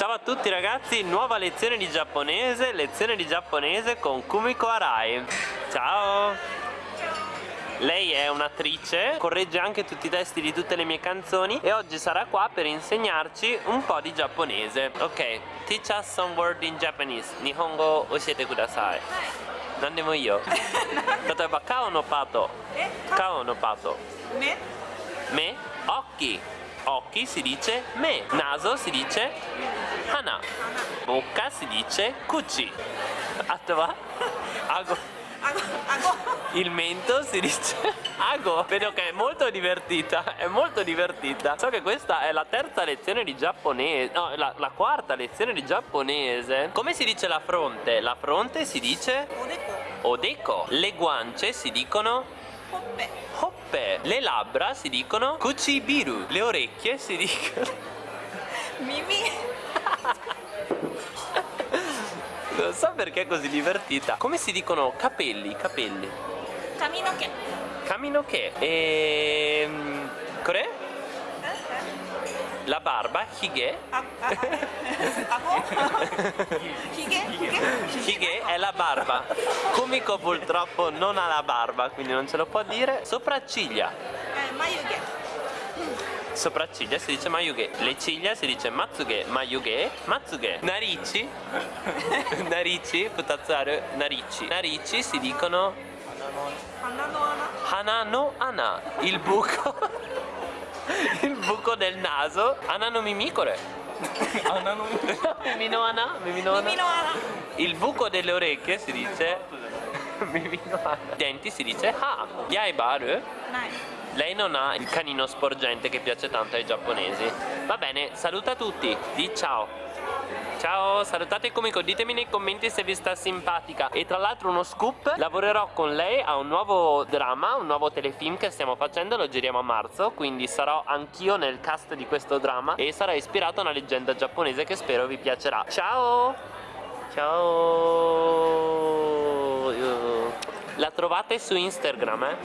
Ciao a tutti ragazzi, nuova lezione di giapponese, lezione di giapponese con Kumiko Arai. Ciao! Lei è un'attrice, corregge anche tutti i testi di tutte le mie canzoni e oggi sarà qua per insegnarci un po' di giapponese. Ok, teach us some word in Japanese. Nihongo oshiete kudasai. Nandemo io. Tateba kao no pato. Eh, kao no pato. Me? Me? Occhi. Occhi si dice me. Naso si dice hana. Bocca si dice kuchi. Atova. Ago. Ago, ago. Il mento si dice ago. Vedo che è molto divertita. È molto divertita. So che questa è la terza lezione di giapponese. No, la, la quarta lezione di giapponese. Come si dice la fronte? La fronte si dice Odeko. odeko. Le guance si dicono Hoppe. hoppe. Le labbra si dicono kuchibiru. Le orecchie si dicono Mimi. Non so perché è così divertita. Come si dicono capelli? Capelli. Kaminoke. Camino che? Ehm. Kore? La barba, hige. Ago. Hige. Hige è la barba. Kumiko purtroppo non ha la barba, quindi non ce lo può dire. Sopracciglia. Eh, Mayuge. Sopracciglia si dice mayuge. Le ciglia si dice matsuge, mayuge, matsuge. Narici. Narici, futatsaru, narici. Narici si dicono Hana no ana. Hana no ana, il buco. il buco del naso. Ana no mimikore. Ana no Mimi no ana, mimi no ana. Mimi no ana. Il buco delle orecchie si dice Mimi no ana. I denti si dice ha. Yaibaru. Nai. Lei non ha il canino sporgente che piace tanto ai giapponesi. Va bene, saluta tutti. Di ciao. Ciao, salutate Kumiko, ditemi nei commenti se vi sta simpatica E tra l'altro uno scoop, lavorerò con lei a un nuovo dramma, un nuovo telefilm che stiamo facendo, lo giriamo a marzo Quindi sarò anch'io nel cast di questo dramma e sarà ispirato a una leggenda giapponese che spero vi piacerà Ciao! Ciao! La trovate su Instagram, eh?